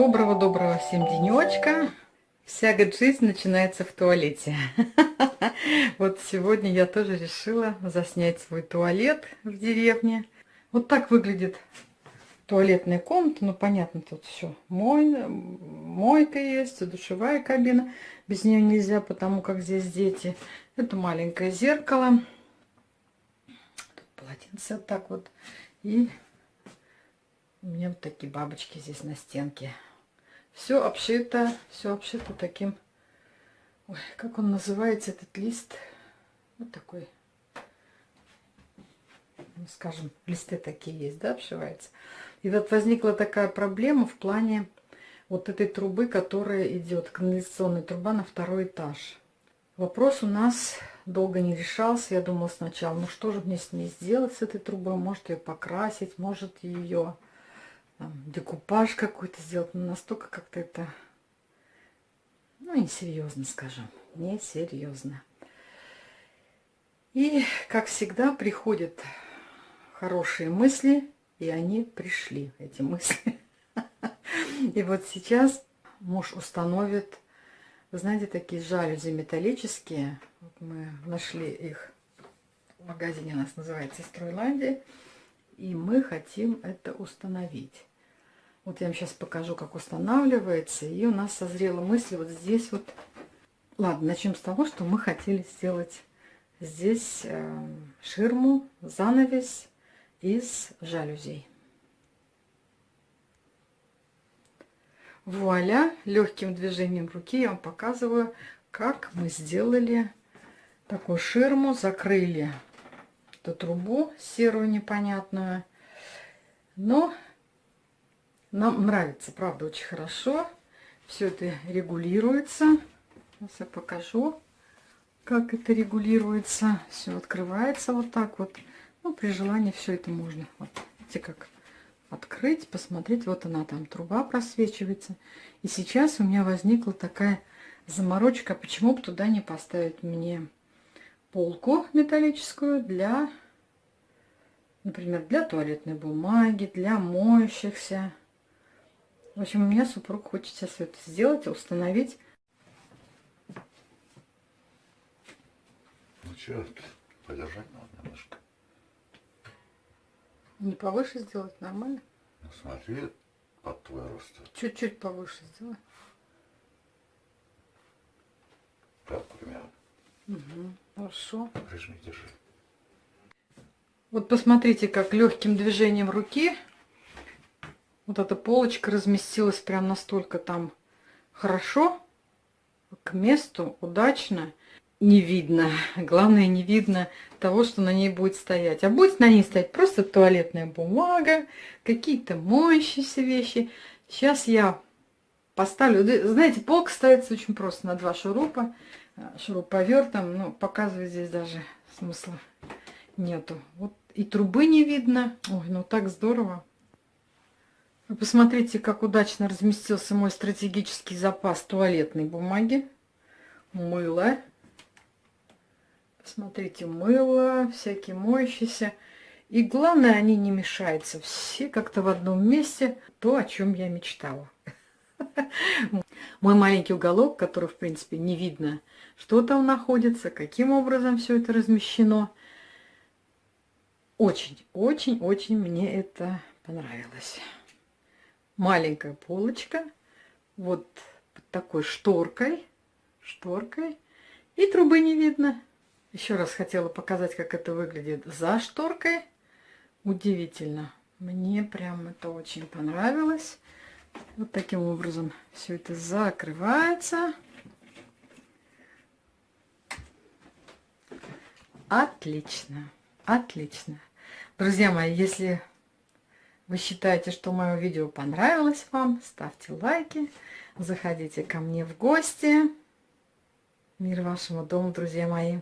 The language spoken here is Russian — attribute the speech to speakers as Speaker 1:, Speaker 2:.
Speaker 1: Доброго-доброго всем денечка. Вся жизнь начинается в туалете. Вот сегодня я тоже решила заснять свой туалет в деревне. Вот так выглядит туалетная комната. Ну, понятно, тут все. Мой, мойка есть, душевая кабина. Без нее нельзя, потому как здесь дети. Это маленькое зеркало. Тут полотенце вот так вот. И у меня вот такие бабочки здесь на стенке. Все обшито, все обшито таким... Ой, как он называется, этот лист? Вот такой. Ну, скажем, листы такие есть, да, обшивается. И вот возникла такая проблема в плане вот этой трубы, которая идет, канализационная труба на второй этаж. Вопрос у нас долго не решался. Я думала сначала, ну что же мне с ней сделать, с этой трубой? Может ее покрасить, может ее декупаж какой-то сделать. Но настолько как-то это, ну, несерьезно, скажем. Несерьезно. И, как всегда, приходят хорошие мысли, и они пришли, эти мысли. И вот сейчас муж установит, вы знаете, такие жалюзи металлические. Вот мы нашли их в магазине, у нас называется Стройландия. И мы хотим это установить. Вот я вам сейчас покажу, как устанавливается. И у нас созрела мысль вот здесь вот. Ладно, начнем с того, что мы хотели сделать здесь э, ширму, занавес из жалюзей. Вуаля! Легким движением руки я вам показываю, как мы сделали такую ширму, закрыли эту трубу серую непонятную. Но нам нравится, правда, очень хорошо. Все это регулируется. Сейчас я покажу, как это регулируется. Все открывается вот так вот. Ну, при желании все это можно. Вот, видите, как открыть, посмотреть. Вот она там, труба просвечивается. И сейчас у меня возникла такая заморочка. Почему бы туда не поставить мне полку металлическую для, например, для туалетной бумаги, для моющихся в общем, у меня супруг хочет сейчас все это сделать, установить.
Speaker 2: Ну что, подержать надо немножко.
Speaker 1: Не повыше сделать, нормально?
Speaker 2: Ну смотри, под твой рост.
Speaker 1: Чуть-чуть повыше сделай.
Speaker 2: Так, примерно.
Speaker 1: Угу, хорошо.
Speaker 2: Прижми, держи.
Speaker 1: Вот посмотрите, как легким движением руки вот эта полочка разместилась прям настолько там хорошо, к месту, удачно. Не видно, главное не видно того, что на ней будет стоять. А будет на ней стоять просто туалетная бумага, какие-то моющиеся вещи. Сейчас я поставлю, знаете, полка ставится очень просто на два шурупа, шуруповертом, ну, показывать здесь даже смысла нету. Вот и трубы не видно. Ой, ну так здорово. Вы посмотрите, как удачно разместился мой стратегический запас туалетной бумаги. Мыло. Посмотрите, мыло, всякие моющиеся. И главное, они не мешаются. Все как-то в одном месте. То, о чем я мечтала. Мой маленький уголок, который, в принципе, не видно, что там находится, каким образом все это размещено. Очень, очень, очень мне это понравилось маленькая полочка, вот под такой шторкой, шторкой, и трубы не видно. Еще раз хотела показать, как это выглядит за шторкой. Удивительно. Мне прям это очень понравилось. Вот таким образом все это закрывается. Отлично, отлично. Друзья мои, если вы считаете, что мое видео понравилось вам, ставьте лайки, заходите ко мне в гости. Мир вашему дому, друзья мои.